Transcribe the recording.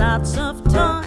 lots of time.